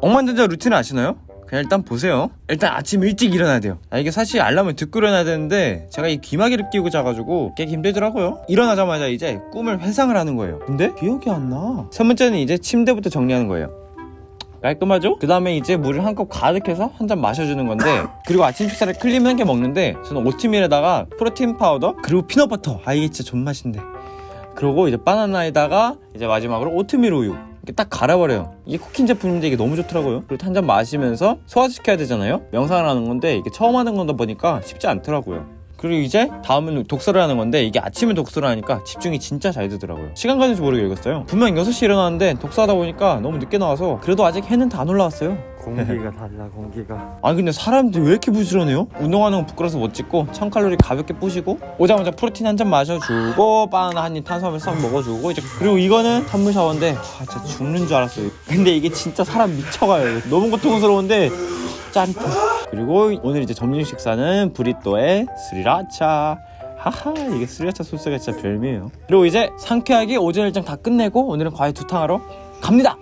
억만장자 루틴 아시나요? 그냥 일단 보세요. 일단 아침 일찍 일어나야 돼요. 아, 이게 사실 알람을 듣고 일어나야 되는데 제가 이 귀마개를 끼고 자가지고 깨기 힘들더라고요. 일어나자마자 이제 꿈을 회상을 하는 거예요. 근데 기억이 안나 첫 번째는 이제 침대부터 정리하는 거예요. 깔끔하죠? 그 다음에 이제 물을 한 컵 가득해서 한 잔 마셔주는 건데 그리고 아침 식사를 clean하게 먹는데 저는 오트밀에다가 프로틴 파우더 그리고 peanut butter. 아 이게 진짜 존맛인데. 그리고 이제 바나나에다가 이제 마지막으로 오트밀 우유 이렇게 딱 갈아버려요. 이게 쿠킹 제품인데 이게 너무 좋더라고요. 그리고 한 잔 마시면서 소화시켜야 되잖아요? 명상을 하는 건데 이게 처음 하는 거다 보니까 쉽지 않더라고요. 그리고 이제 다음은 독서를 하는 건데 이게 아침에 독서를 하니까 집중이 진짜 잘 되더라고요. 시간 가는 줄 모르게 읽었어요. 분명 6시에 일어났는데 독서하다 보니까 너무 늦게 나와서 그래도 아직 해는 다 안 올라왔어요 공기가 달라 공기가. 아니 근데 사람들이 왜 이렇게 부지런해요? 운동하는 건 부끄러워서 못 찍고 1000칼로리 가볍게 뿌시고 오자마자 프로틴 한 잔 마셔주고 바나나 한 입 탄수화물 싹 먹어주고 이제 그리고 이거는 탄물 샤워인데 아 진짜 죽는 줄 알았어요. 근데 이게 진짜 사람 미쳐가요. 너무 고통스러운데 짠다 그리고 오늘 이제 점심 식사는 브리또에 스리라차. 하하 이게 스리라차 소스가 진짜 별미예요. 그리고 이제 상쾌하게 오전 일정 다 끝내고 오늘은 과일 두탕 하러 갑니다